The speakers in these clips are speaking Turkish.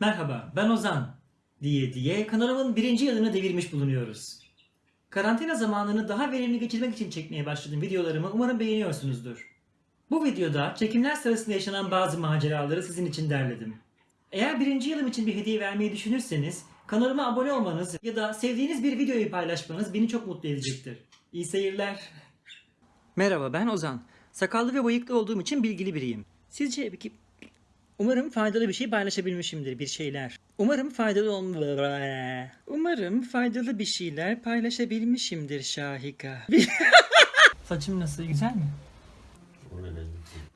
Merhaba, ben Ozan. Diye diye kanalımın birinci yılını devirmiş bulunuyoruz. Karantina zamanını daha verimli geçirmek için çekmeye başladığım videolarımı umarım beğeniyorsunuzdur. Bu videoda çekimler sırasında yaşanan bazı maceraları sizin için derledim. Eğer birinci yılım için bir hediye vermeyi düşünürseniz kanalıma abone olmanız ya da sevdiğiniz bir videoyu paylaşmanız beni çok mutlu edecektir. İyi seyirler. Merhaba ben Ozan. Sakallı ve bıyıklı olduğum için bilgili biriyim. Sizce peki Umarım faydalı bir şey paylaşabilmişimdir bir şeyler. Umarım faydalı olm... Umarım faydalı bir şeyler paylaşabilmişimdir Şahika. Saçım nasıl? Güzel mi?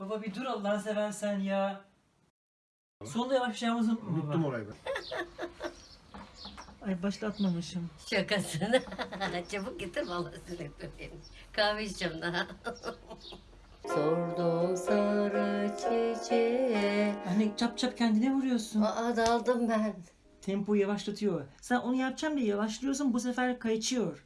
Baba bir dur Allah'ını seversen ya. Sonunda yavaşlayacağımızı unutma baba. Unuttum orayı ben. Ay başlatmamışım. Şakasını. Çabuk getir vallahi sürekli Kahve içeceğim daha. Sordum Anne çap çap kendine vuruyorsun. Aa daldım ben. Tempoyu yavaşlatıyor. Sen onu yapacağım diye yavaşlıyorsun bu sefer kayçıyor.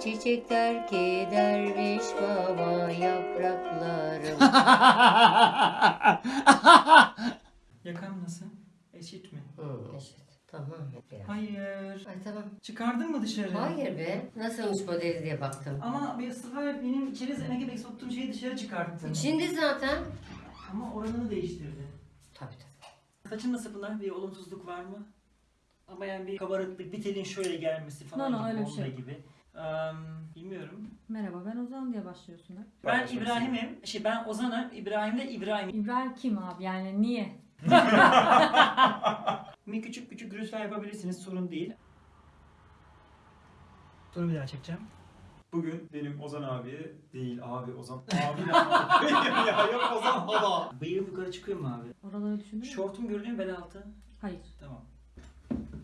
Çiçekler ki derviş baba yapraklarım. Yakam nasıl? Eşit mi? Hı, eşit. Tamam. Biraz. Hayır. Ay tamam. Çıkardın mı dışarı? Hayır be. Nasılmış modeli diye baktım. Ama bir sefer benim içeri gibi soktuğum şeyi dışarı çıkarttın. Şimdi zaten. Ama oranını değiştirdi. Tabii tabii. Saçın nasıl Pınar? Bir olumsuzluk var mı? Ama yani bir kabarıklık, bir telin şöyle gelmesi falan No, no, gibi, öyle bir onda şey gibi. Eee, bilmiyorum. Merhaba ben Ozan diye başlıyorsun hep. Ben İbrahim'im. Şey ben Ozan'ım. İbrahim de İbrahim. İbrahim kim abi yani niye? Bir küçük küçük gürültüler yapabilirsiniz. Sorun değil. Sonra bir daha çekeceğim. Bugün benim Ozan abiye değil abi Ozan abi ne abi? ya yok Ozan hala. Bıyığım yukarı çıkıyor mu abi? Oraları düşündün mü? Şortum görünüyor mu bel altı? Hayır. Tamam.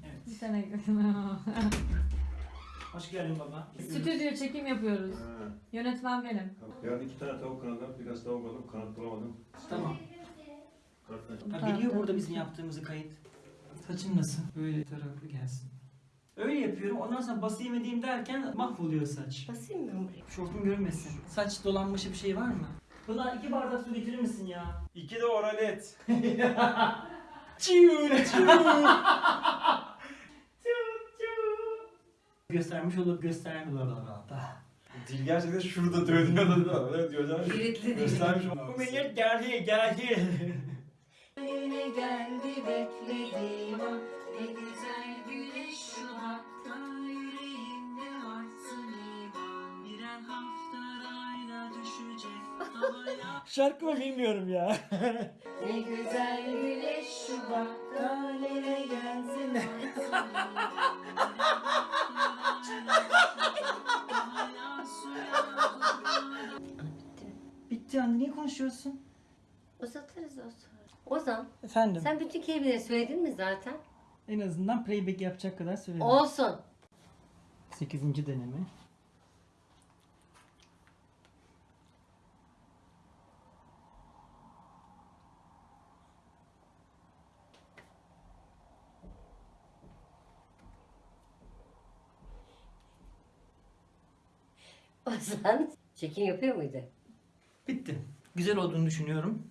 Evet. Bir sene Hoş geldin baba. Stüdyo çekim yapıyoruz. Yönetmen benim. Yarın iki tane tavuk kanadı, biraz tavuk aldım, kanat bulamadım. Tamam. Ha, biliyor burada bizim yaptığımızı kayıt. Saçın nasıl? Böyle taraflı gelsin. Öyle yapıyorum. Ondan sonra basayım edeyim derken mahvoluyor saç. Basayım ben buraya. Şortum görünmesin. Saç dolanmışı bir şey var mı? Pınar iki bardak su getirir misin ya? İki de oralet. Çiğ çiğ. Göstermiş olup göstermiyor. Dil gerçekten şurada dönüyor da öyle diyor canım. Kilitli. Göstermiş Bu millet geldi geldi. Yine geldi beklediğim an Ne güzel Şarkımı bilmiyorum ya. Ne güzel güneş şumakta nereye gelsin Bitti anne niye konuşuyorsun? Uzatırız o sonra. Ozan Efendim. sen bütün kelimeleri söyledin mi zaten? En azından playback yapacak kadar söyledim. Olsun. 8. deneme. Ozan çekim yapıyor muydu? Bitti. Güzel olduğunu düşünüyorum.